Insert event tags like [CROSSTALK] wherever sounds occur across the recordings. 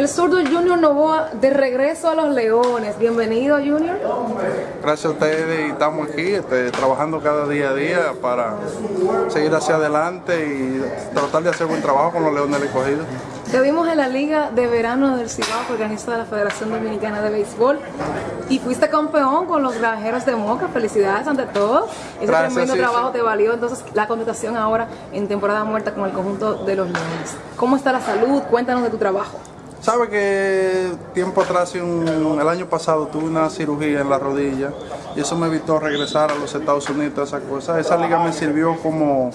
El zurdo Junior Novoa de regreso a los Leones. Bienvenido, Junior. Gracias a ustedes y estamos aquí este, trabajando cada día a día para seguir hacia adelante y tratar de hacer buen trabajo con los Leones del Escogido. Te vimos en la Liga de Verano del Cibao que organiza la Federación Dominicana de Béisbol y fuiste campeón con los granjeros de Moca. Felicidades ante todo. Ese Gracias, tremendo sí, trabajo sí. te valió entonces la contratación ahora en temporada muerta con el conjunto de los Leones. ¿Cómo está la salud? Cuéntanos de tu trabajo. Sabe que tiempo atrás, un- el año pasado, tuve una cirugía en la rodilla y eso me evitó regresar a los Estados Unidos, esa cosa. Esa liga me sirvió como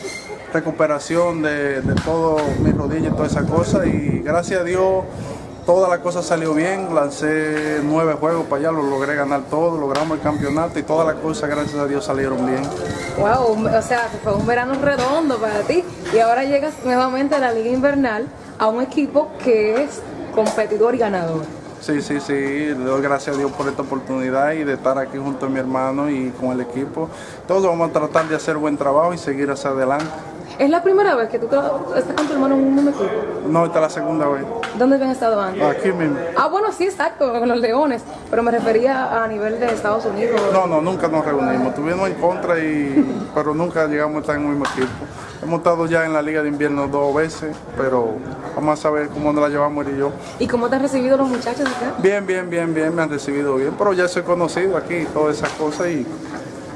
recuperación de, de todo mi rodilla y toda esa cosa y gracias a Dios toda la cosa salió bien, lancé nueve juegos para allá, lo logré ganar todo, logramos el campeonato y todas las cosas gracias a Dios salieron bien. Wow, o sea, fue un verano redondo para ti y ahora llegas nuevamente a la Liga Invernal a un equipo que es competidor y ganador. Sí, sí, sí, le doy gracias a Dios por esta oportunidad y de estar aquí junto a mi hermano y con el equipo. Todos vamos a tratar de hacer buen trabajo y seguir hacia adelante. ¿Es la primera vez que tú estás con tu hermano en un mismo equipo? No, esta es la segunda vez. ¿Dónde habían estado antes? Aquí mismo. Ah, bueno, sí, exacto, con los Leones, pero me refería a nivel de Estados Unidos. No, no, nunca nos reunimos. Tuvimos en contra, y, [LAUGHS] pero nunca llegamos a estar en el mismo equipo. Hemos estado ya en la Liga de Invierno dos veces, pero vamos a saber cómo nos la llevamos él y yo. ¿Y cómo te han recibido los muchachos acá? Bien, bien, bien, bien, me han recibido bien, pero ya soy conocido aquí, todas esas cosas y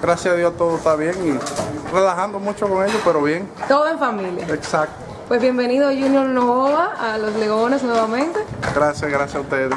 gracias a Dios todo está bien y relajando mucho con ellos, pero bien, Todo en familia. exacto. Pues bienvenido Junior Nova a los Leones nuevamente. Gracias, gracias a ustedes.